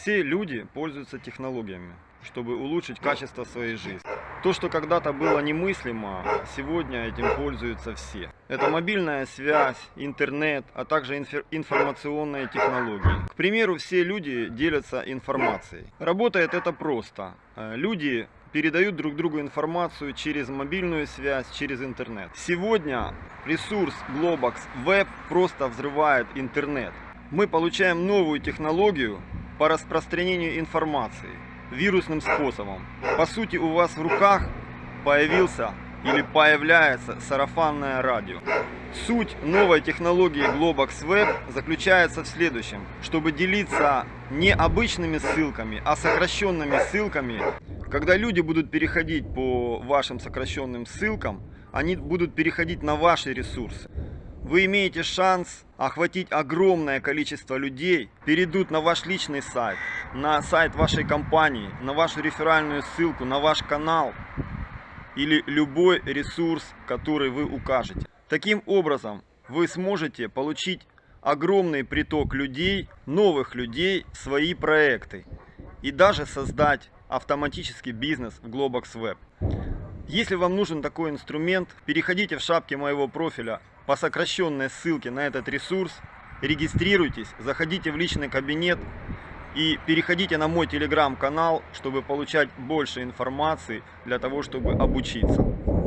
Все люди пользуются технологиями, чтобы улучшить качество своей жизни. То, что когда-то было немыслимо, сегодня этим пользуются все. Это мобильная связь, интернет, а также инфер- информационные технологии. К примеру, все люди делятся информацией. Работает это просто. Э, Люди передают друг другу информацию через мобильную связь, через интернет. Сегодня ресурс Globox Web просто взрывает интернет. Мы получаем новую технологию по распространению информации вирусным способом. По сути, у вас в руках появился или появляется сарафанное радио. Суть новой технологии Globox Web заключается в следующем. Чтобы делиться не обычными ссылками, а сокращенными ссылками, когда люди будут переходить по вашим сокращенным ссылкам, они будут переходить на ваши ресурсы. Вы имеете шанс охватить огромное количество людей, перейдут на ваш личный сайт, на сайт вашей компании, на вашу реферальную ссылку, на ваш канал или любой ресурс, который вы укажете. Таким образом, вы сможете получить огромный приток людей, новых людей, в свои проекты и даже создать автоматический бизнес в Globox Web. Если вам нужен такой инструмент, переходите в шапке моего профиля по сокращенной ссылке на этот ресурс, регистрируйтесь, заходите в личный кабинет и переходите на мой телеграм-канал, чтобы получать больше информации для того, чтобы обучиться.